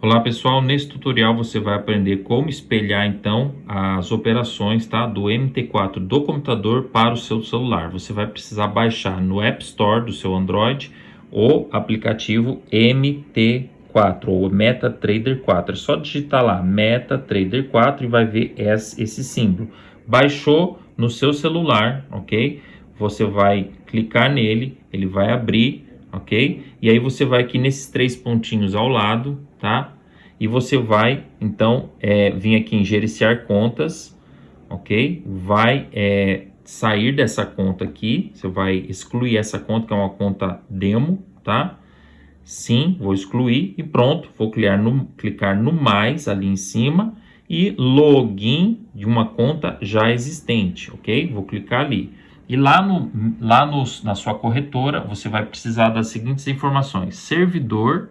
Olá pessoal, nesse tutorial você vai aprender como espelhar então as operações tá, do MT4 do computador para o seu celular. Você vai precisar baixar no App Store do seu Android o aplicativo MT4 ou MetaTrader 4. É só digitar lá MetaTrader 4 e vai ver esse símbolo. Baixou no seu celular, ok? Você vai clicar nele, ele vai abrir ok? E aí você vai aqui nesses três pontinhos ao lado, tá? E você vai, então, é, vir aqui em gerenciar contas, ok? Vai é, sair dessa conta aqui, você vai excluir essa conta, que é uma conta demo, tá? Sim, vou excluir e pronto, vou clicar no, clicar no mais ali em cima e login de uma conta já existente, ok? Vou clicar ali. E lá, no, lá no, na sua corretora, você vai precisar das seguintes informações. Servidor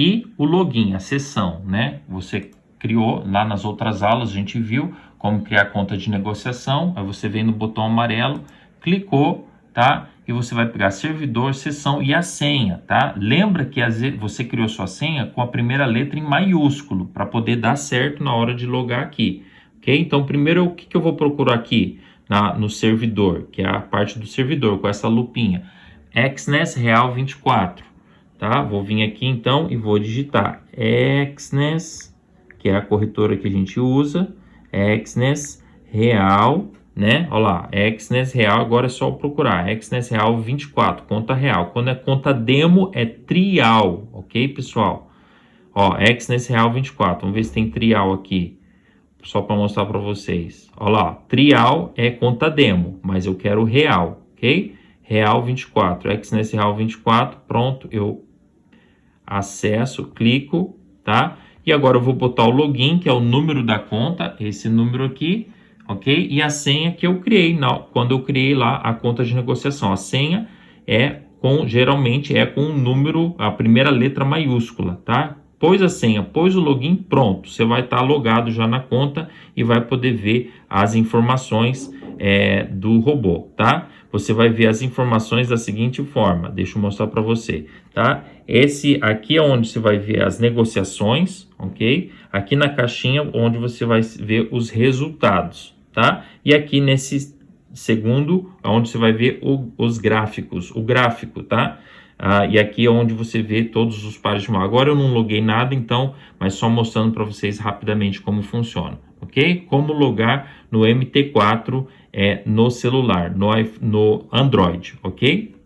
e o login, a sessão, né? Você criou lá nas outras aulas, a gente viu como criar conta de negociação. Aí você vem no botão amarelo, clicou, tá? E você vai pegar servidor, sessão e a senha, tá? Lembra que você criou sua senha com a primeira letra em maiúsculo, para poder dar certo na hora de logar aqui, ok? Então, primeiro, o que, que eu vou procurar aqui? na, no servidor, que é a parte do servidor, com essa lupinha. Exnes Real 24, tá? Vou vir aqui então e vou digitar Exnes, que é a corretora que a gente usa, Exnes Real, né? Olha lá, Exnes Real, agora é só procurar, Exnes Real 24, conta real. Quando é conta demo, é trial, ok, pessoal? Ó, Exnes Real 24, vamos ver se tem trial aqui só para mostrar para vocês. Olha lá, trial é conta demo, mas eu quero real, ok? Real 24, XNS Real 24, pronto, eu acesso, clico, tá? E agora eu vou botar o login, que é o número da conta, esse número aqui, ok? E a senha que eu criei, não, quando eu criei lá a conta de negociação. A senha é com, geralmente é com o número, a primeira letra maiúscula, tá? Pôs a senha, pôs o login, pronto. Você vai estar tá logado já na conta e vai poder ver as informações é, do robô, tá? Você vai ver as informações da seguinte forma. Deixa eu mostrar para você, tá? Esse aqui é onde você vai ver as negociações, ok? Aqui na caixinha onde você vai ver os resultados, tá? E aqui nesse segundo, onde você vai ver o, os gráficos, o gráfico, tá? Ah, e aqui é onde você vê todos os pares de mal. Agora eu não loguei nada, então, mas só mostrando para vocês rapidamente como funciona, ok? Como logar no MT4 é, no celular, no, no Android, ok?